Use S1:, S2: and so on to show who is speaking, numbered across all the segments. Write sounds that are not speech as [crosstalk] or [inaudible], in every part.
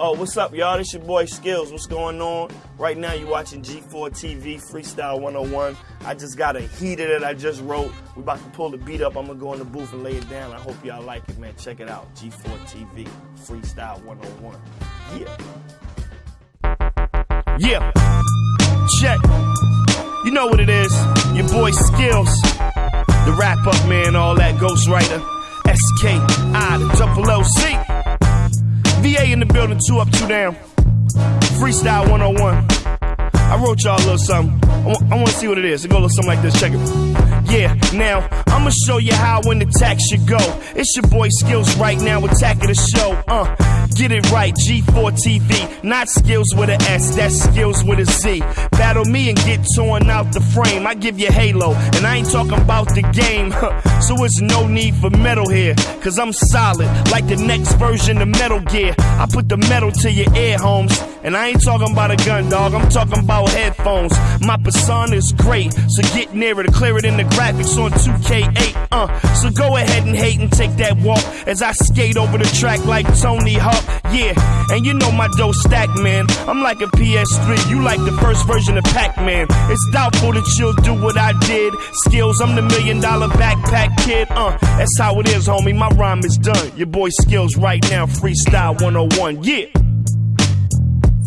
S1: Oh, what's up, y'all? This your boy Skillz. What's going on? Right now, you're watching G4 TV Freestyle 101. I just got a heater that I just wrote. We about to pull the beat up. I'm gonna go in the booth and lay it down. I hope y'all like it, man. Check it out. G4 TV Freestyle 101. Yeah. Yeah. Check. You know what it is. Your boy Skillz. The Rap Up man, all that ghostwriter. SK, the double OC. VA in the building, two up, two down. Freestyle 101. I wrote y'all a little something. I, I want to see what it is. It go little something like this. Check it. Yeah, now I'ma show you how when attack should go. It's your boy Skillz right now, attacking the show. Uh, get it right, G4 TV. Not skills with a S, that's skills with a Z. Battle me and get torn out the frame. I give you Halo, and I ain't talking about the game. so it's no need for metal here, cause I'm solid, like the next version of Metal Gear. I put the metal to your ear, homes. And I ain't talking about a gun, dog. I'm talking about headphones. My persona is great, so get nearer to clear it in the graphics on 2K8. Uh, so go ahead and hate and take that walk as I skate over the track like Tony Hawk. Yeah, and you know my dough stack, man. I'm like a PS3, you like the first version of Pac-Man. It's doubtful that you'll do what I did. Skillz, I'm the million dollar backpack kid. Uh, that's how it is, homie. My rhyme is done. Your boy Skillz right now, freestyle 101. Yeah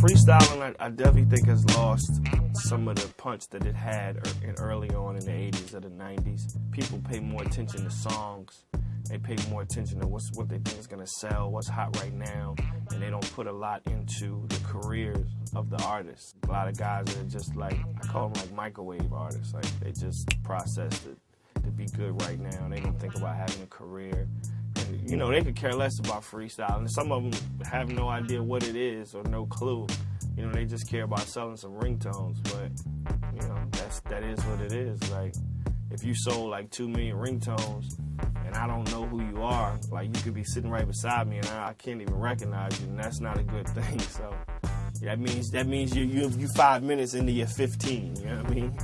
S1: freestyling, I, I, definitely think has lost some of the punch that it had er, early on in the 80s or the 90s. People pay more attention to songs. They pay more attention to what's what they think is gonna sell, what's hot right now, and they don't put a lot into the careers of the artists. A lot of guys are just like I call them like microwave artists. Like they just process it to be good right now. They don't think about having a career you know, they could care less about freestyle. And some of them have no idea what it is or no clue. You know, they just care about selling some ringtones. But, you know, that's, that is what it is. Like, if you sold like two million ringtones and I don't know who you are, like you could be sitting right beside me and I, I can't even recognize you, and that's not a good [laughs] thing. So that means that means you you you five minutes into your 15. You know what I mean?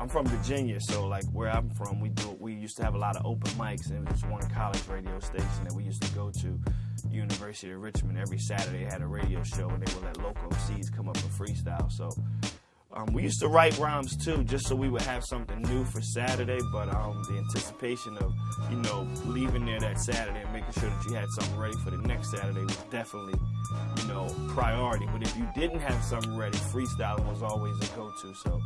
S1: I'm from Virginia, so like where I'm from, we do we used to have a lot of open mics, and there's one college radio station that we used to go to, University of Richmond. Every Saturday had a radio show, and they would let local MCs come up and freestyle. So um, we used to write rhymes too, just so we would have something new for Saturday. But um, the anticipation of, you know, leaving there that Saturday and making sure that you had something ready for the next Saturday was definitely, you know, priority. But if you didn't have something ready, freestyling was always a go-to. So,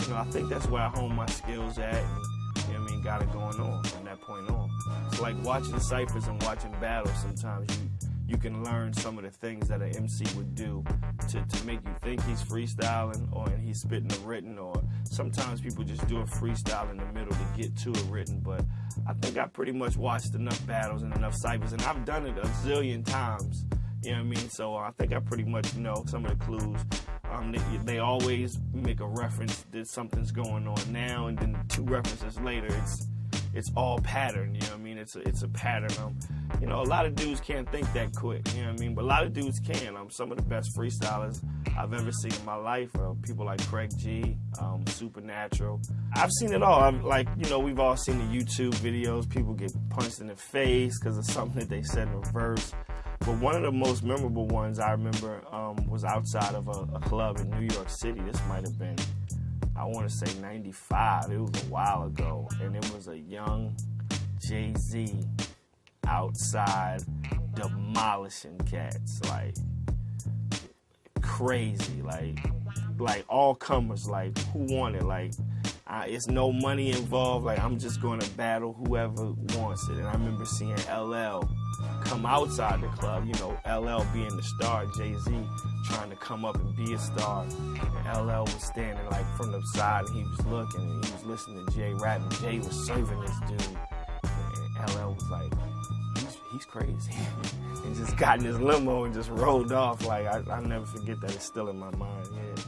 S1: you know, I think that's where I hone my skills at. And, you know I mean, got it going on from that point on. It's like watching ciphers and watching battles. Sometimes you you can learn some of the things that an MC would do to, to make you think he's freestyling or and he's spitting a written or sometimes people just do a freestyle in the middle to get to a written but I think I pretty much watched enough battles and enough ciphers and I've done it a zillion times you know what I mean so I think I pretty much know some of the clues um, they, they always make a reference that something's going on now and then two references later it's it's all pattern. You know what I mean? It's a, it's a pattern. Um, you know, a lot of dudes can't think that quick. You know what I mean? But a lot of dudes can. Um, some of the best freestylers I've ever seen in my life are people like Craig G, um, Supernatural. I've seen it all. I'm, like, you know, we've all seen the YouTube videos. People get punched in the face because of something that they said in a verse. But one of the most memorable ones I remember um, was outside of a, a club in New York City. This might have been I want to say 95. It was a while ago. And it was a young Jay Z outside demolishing cats. Like, crazy. Like, like all comers. Like, who wanted? Like, uh, it's no money involved. Like, I'm just going to battle whoever wants it. And I remember seeing LL come outside the club. You know, LL being the star, Jay Z trying to come up and be a star. And LL was standing like from the side and he was looking and he was listening to Jay rap and Jay was serving this dude. LL was like, he's, he's crazy. [laughs] and just got in his limo and just rolled off. Like, I, I'll never forget that. It's still in my mind, yeah.